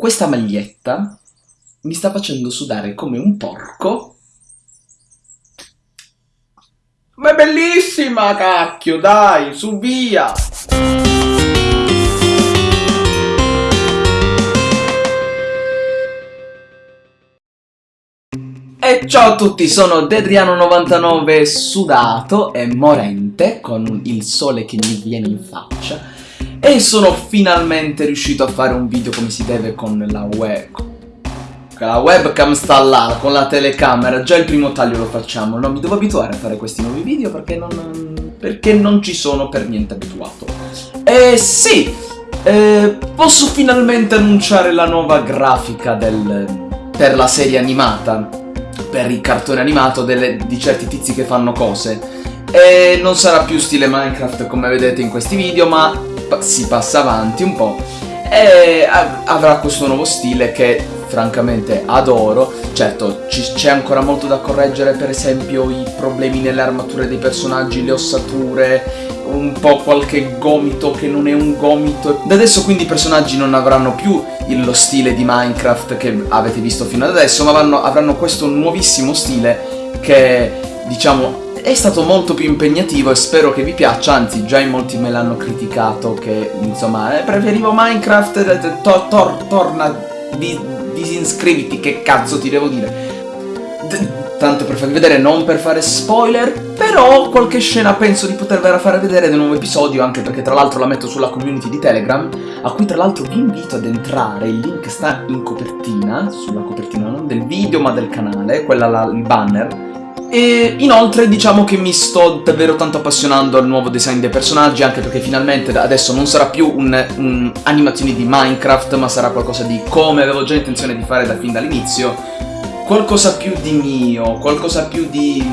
questa maglietta mi sta facendo sudare come un porco. Ma è bellissima, cacchio, dai, su via! E ciao a tutti, sono Dedriano99 sudato e morente con il sole che mi viene in faccia e sono finalmente riuscito a fare un video come si deve con la web. La webcam sta là con la telecamera già il primo taglio lo facciamo. Non mi devo abituare a fare questi nuovi video perché non, perché non ci sono per niente abituato. E sì eh, posso finalmente annunciare la nuova grafica del, per la serie animata per il cartone animato delle, di certi tizi che fanno cose. E non sarà più stile Minecraft come vedete in questi video, ma si passa avanti un po' e avrà questo nuovo stile che francamente adoro. Certo, c'è ancora molto da correggere, per esempio i problemi nelle armature dei personaggi, le ossature, un po' qualche gomito che non è un gomito. Da adesso quindi i personaggi non avranno più lo stile di Minecraft che avete visto fino ad adesso, ma avranno, avranno questo nuovissimo stile che, diciamo, è stato molto più impegnativo e spero che vi piaccia, anzi già in molti me l'hanno criticato che, insomma, eh, preferivo Minecraft, eh, to tor torna, di disinscriviti, che cazzo ti devo dire? D tanto per farvi vedere, non per fare spoiler, però qualche scena penso di potervela fare vedere nel nuovo episodio, anche perché tra l'altro la metto sulla community di Telegram, a cui tra l'altro vi invito ad entrare, il link sta in copertina, sulla copertina non del video ma del canale, quella là, il banner, e inoltre diciamo che mi sto davvero tanto appassionando al nuovo design dei personaggi anche perché finalmente adesso non sarà più un'animazione un di Minecraft ma sarà qualcosa di come avevo già intenzione di fare da fin dall'inizio qualcosa più di mio, qualcosa più di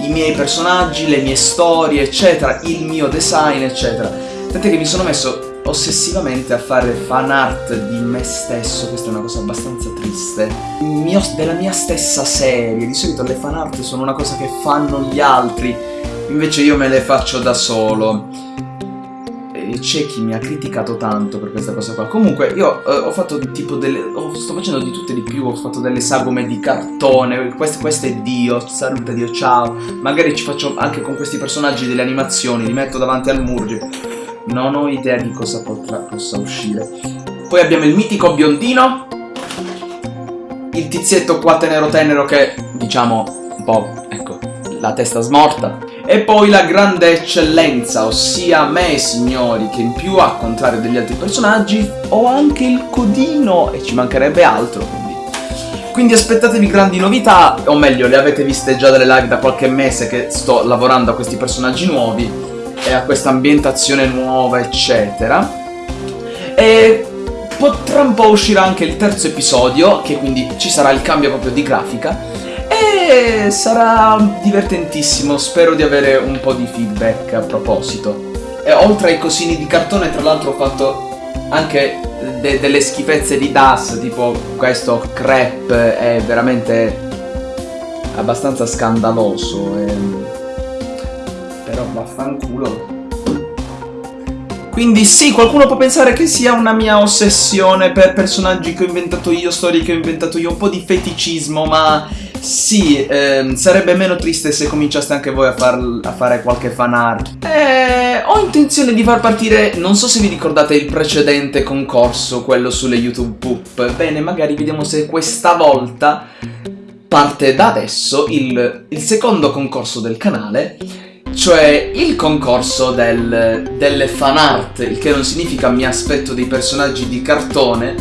i miei personaggi, le mie storie, eccetera, il mio design, eccetera. Tant'è che mi sono messo ossessivamente a fare fan art di me stesso, questa è una cosa abbastanza triste, mio, della mia stessa serie, di solito le fan art sono una cosa che fanno gli altri, invece io me le faccio da solo c'è chi mi ha criticato tanto per questa cosa qua. Comunque io eh, ho fatto tipo delle... Oh, sto facendo di tutte di più, ho fatto delle sagome di cartone, questo, questo è Dio, salute Dio, ciao. Magari ci faccio anche con questi personaggi delle animazioni, li metto davanti al murgio. Non ho idea di cosa potrà, possa uscire. Poi abbiamo il mitico biondino. Il tizietto qua tenero tenero che, diciamo, un po', ecco, la testa smorta e poi la grande eccellenza, ossia me signori, che in più a contrario degli altri personaggi ho anche il codino e ci mancherebbe altro quindi. Quindi aspettatevi grandi novità, o meglio le avete viste già dalle live da qualche mese che sto lavorando a questi personaggi nuovi e a questa ambientazione nuova eccetera. E potrà un po' uscirà anche il terzo episodio, che quindi ci sarà il cambio proprio di grafica e sarà divertentissimo, spero di avere un po' di feedback a proposito. E oltre ai cosini di cartone, tra l'altro ho fatto anche de delle schifezze di DAS, tipo questo crepe è veramente abbastanza scandaloso. E... Vaffanculo. Quindi sì, qualcuno può pensare che sia una mia ossessione per personaggi che ho inventato io, storie che ho inventato io, un po' di feticismo, ma sì, ehm, sarebbe meno triste se cominciaste anche voi a, far, a fare qualche fan art. Eh, ho intenzione di far partire, non so se vi ricordate il precedente concorso, quello sulle YouTube Poop. Bene, magari vediamo se questa volta parte da adesso il, il secondo concorso del canale, cioè il concorso del, delle fan art, il che non significa mi aspetto dei personaggi di cartone,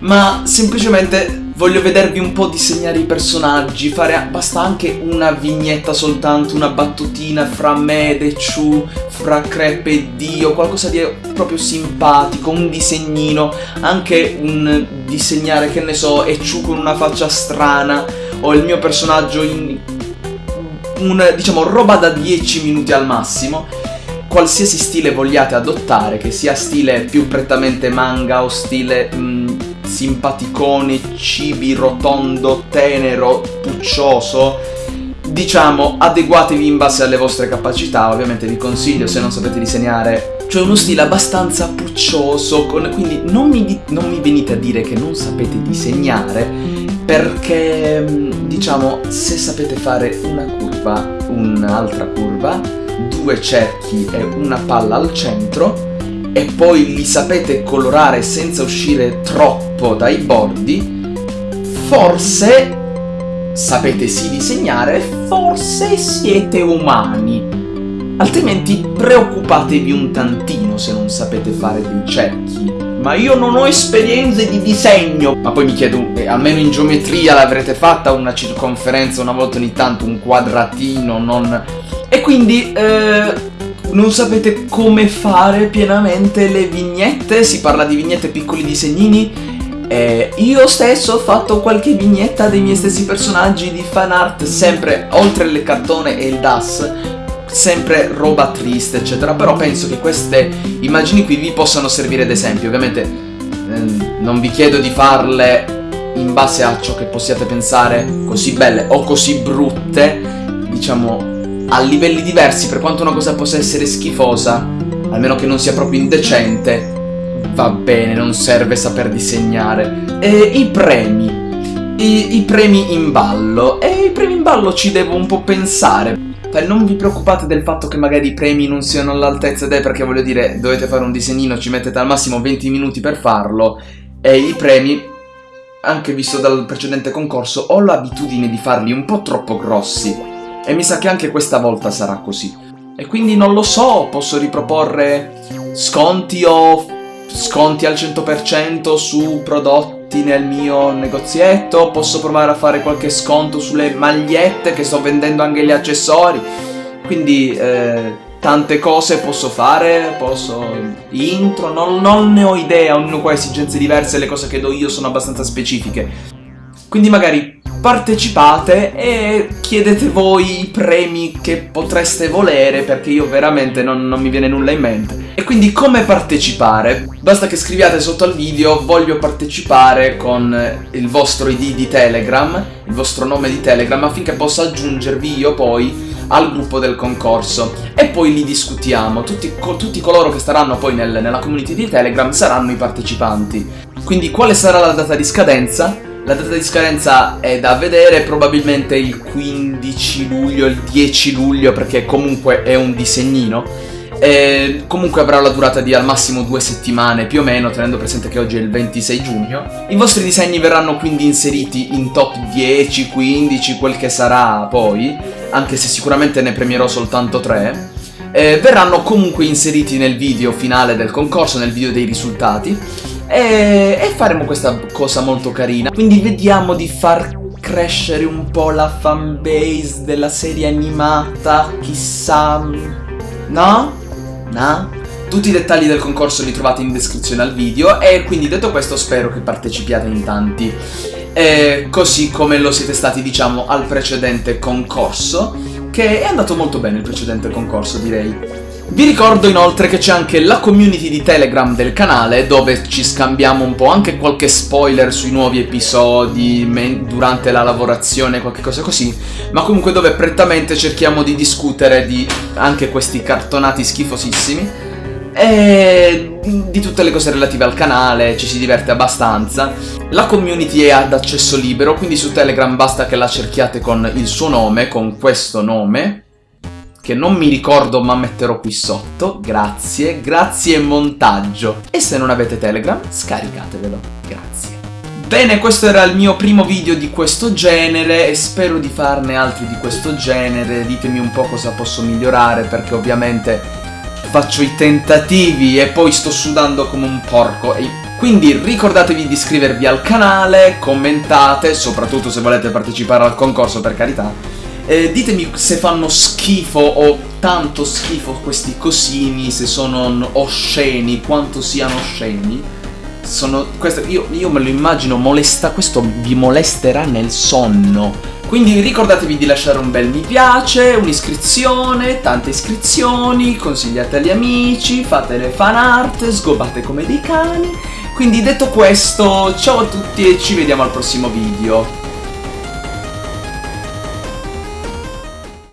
ma semplicemente voglio vedervi un po' disegnare i personaggi, fare basta anche una vignetta soltanto, una battutina fra me e Chu, fra Crepe e Dio, qualcosa di proprio simpatico, un disegnino, anche un disegnare, che ne so, Echu con una faccia strana, o il mio personaggio in un, diciamo, roba da 10 minuti al massimo qualsiasi stile vogliate adottare, che sia stile più prettamente manga o stile mh, mm, simpaticone, cibi, rotondo, tenero, puccioso. Diciamo, adeguatevi in base alle vostre capacità, ovviamente vi consiglio, se non sapete disegnare, cioè uno stile abbastanza puccioso, con, quindi non mi, non mi venite a dire che non sapete disegnare, perché diciamo se sapete fare una curva, un'altra curva, due cerchi e una palla al centro, e poi li sapete colorare senza uscire troppo dai bordi, forse sapete sì disegnare, forse siete umani. Altrimenti preoccupatevi un tantino se non sapete fare dei cerchi. Ma io non ho esperienze di disegno! Ma poi mi chiedo, eh, almeno in geometria l'avrete fatta una circonferenza una volta ogni tanto, un quadratino, non... E quindi, eh, non sapete come fare pienamente le vignette? Si parla di vignette piccoli disegnini? Eh, io stesso ho fatto qualche vignetta dei miei stessi personaggi di fan art, sempre oltre il cartone e il DAS, sempre roba triste eccetera però penso che queste immagini qui vi possano servire ad esempio ovviamente eh, non vi chiedo di farle in base a ciò che possiate pensare così belle o così brutte diciamo a livelli diversi per quanto una cosa possa essere schifosa almeno che non sia proprio indecente va bene non serve saper disegnare. E i premi. I, i premi in ballo. E i premi in ballo ci devo un po' pensare cioè, non vi preoccupate del fatto che magari i premi non siano all'altezza dei, perché voglio dire, dovete fare un disegnino, ci mettete al massimo 20 minuti per farlo, e i premi, anche visto dal precedente concorso, ho l'abitudine di farli un po' troppo grossi, e mi sa che anche questa volta sarà così. E quindi non lo so, posso riproporre sconti o sconti al 100% su prodotti prodotti nel mio negozietto, posso provare a fare qualche sconto sulle magliette che sto vendendo anche gli accessori, quindi eh, tante cose posso fare, posso intro, non, non ne ho idea, ognuno qua ha esigenze diverse, le cose che do io sono abbastanza specifiche. Quindi magari partecipate e chiedete voi i premi che potreste volere perché io veramente non, non, mi viene nulla in mente. E quindi come partecipare? Basta che scriviate sotto al video voglio partecipare con il vostro ID di Telegram, il vostro nome di Telegram affinché possa aggiungervi io poi al gruppo del concorso e poi li discutiamo. Tutti, co tutti coloro che staranno poi nel, nella community di Telegram saranno i partecipanti. Quindi quale sarà la data di scadenza? La data di scadenza è da vedere, probabilmente il 15 luglio, il 10 luglio, perché comunque è un disegnino. E comunque avrà la durata di al massimo due settimane più o meno, tenendo presente che oggi è il 26 giugno. I vostri disegni verranno quindi inseriti in top 10, 15, quel che sarà poi, anche se sicuramente ne premierò soltanto 3. Eh, verranno comunque inseriti nel video finale del concorso, nel video dei risultati e, e faremo questa cosa molto carina. Quindi vediamo di far crescere un po' la fanbase della serie animata, chissà... No? No? Tutti i dettagli del concorso li trovate in descrizione al video e quindi detto questo spero che partecipiate in tanti. E così come lo siete stati diciamo al precedente concorso, che è andato molto bene il precedente concorso direi. Vi ricordo inoltre che c'è anche la community di Telegram del canale dove ci scambiamo un po' anche qualche spoiler sui nuovi episodi durante la lavorazione, qualche cosa così, ma comunque dove prettamente cerchiamo di discutere di anche questi cartonati schifosissimi e di tutte le cose relative al canale, ci si diverte abbastanza. La community è ad accesso libero, quindi su Telegram basta che la cerchiate con il suo nome, con questo nome, che non mi ricordo ma metterò qui sotto, grazie, grazie montaggio. E se non avete Telegram, scaricatevelo, grazie. Bene, questo era il mio primo video di questo genere e spero di farne altri di questo genere, ditemi un po' cosa posso migliorare perché ovviamente faccio i tentativi e poi sto sudando come un porco. E quindi ricordatevi di iscrivervi al canale, commentate, soprattutto se volete partecipare al concorso per carità eh, ditemi se fanno schifo o tanto schifo questi cosini, se sono osceni, quanto siano osceni. Sono, questo, io, io me lo immagino molesta, questo vi molesterà nel sonno. Quindi ricordatevi di lasciare un bel mi piace, un'iscrizione, tante iscrizioni, consigliate agli amici, fate le fan art, sgobate come dei cani. Quindi detto questo, ciao a tutti e ci vediamo al prossimo video.